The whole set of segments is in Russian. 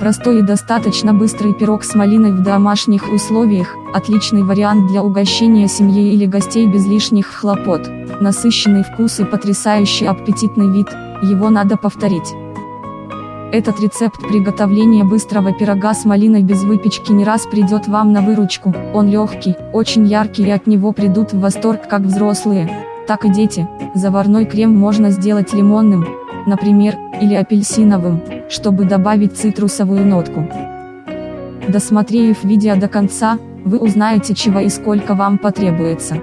Простой и достаточно быстрый пирог с малиной в домашних условиях, отличный вариант для угощения семьи или гостей без лишних хлопот. Насыщенный вкус и потрясающий аппетитный вид, его надо повторить. Этот рецепт приготовления быстрого пирога с малиной без выпечки не раз придет вам на выручку, он легкий, очень яркий и от него придут в восторг как взрослые, так и дети. Заварной крем можно сделать лимонным, например, или апельсиновым, чтобы добавить цитрусовую нотку. Досмотрев видео до конца, вы узнаете чего и сколько вам потребуется.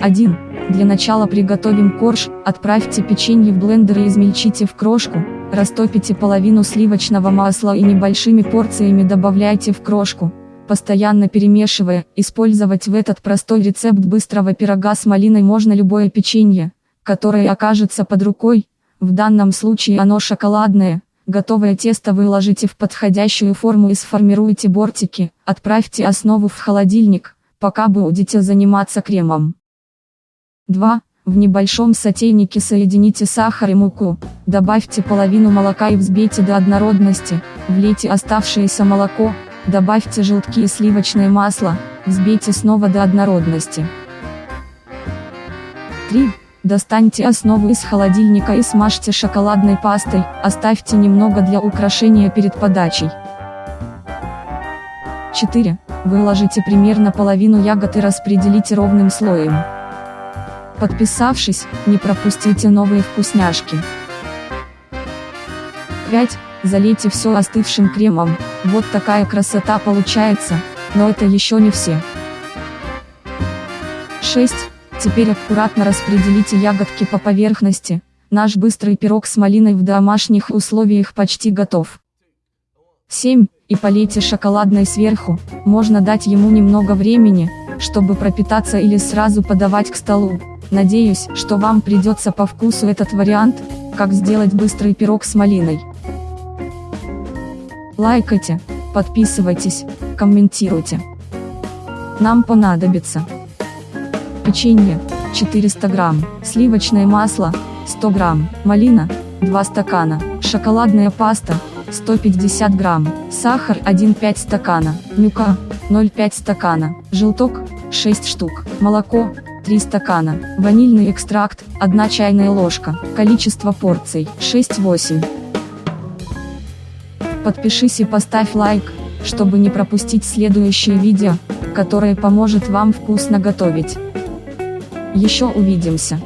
1. Для начала приготовим корж, отправьте печенье в блендер и измельчите в крошку, растопите половину сливочного масла и небольшими порциями добавляйте в крошку, постоянно перемешивая, использовать в этот простой рецепт быстрого пирога с малиной можно любое печенье, которое окажется под рукой, в данном случае оно шоколадное. Готовое тесто выложите в подходящую форму и сформируйте бортики, отправьте основу в холодильник, пока будете заниматься кремом. 2. В небольшом сотейнике соедините сахар и муку, добавьте половину молока и взбейте до однородности, влейте оставшееся молоко, добавьте желтки и сливочное масло, взбейте снова до однородности. 3. Достаньте основу из холодильника и смажьте шоколадной пастой, оставьте немного для украшения перед подачей. 4. Выложите примерно половину ягод и распределите ровным слоем. Подписавшись, не пропустите новые вкусняшки. 5. Залейте все остывшим кремом, вот такая красота получается, но это еще не все. 6. Теперь аккуратно распределите ягодки по поверхности, наш быстрый пирог с малиной в домашних условиях почти готов. 7. И полейте шоколадной сверху, можно дать ему немного времени, чтобы пропитаться или сразу подавать к столу. Надеюсь, что вам придется по вкусу этот вариант, как сделать быстрый пирог с малиной. Лайкайте, подписывайтесь, комментируйте. Нам понадобится печенье 400 грамм, сливочное масло 100 грамм, малина 2 стакана, шоколадная паста 150 грамм, сахар 1,5 стакана, мюка 0,5 стакана, желток 6 штук, молоко 3 стакана, ванильный экстракт 1 чайная ложка, количество порций 6-8. Подпишись и поставь лайк, чтобы не пропустить следующее видео, которое поможет вам вкусно готовить. Еще увидимся.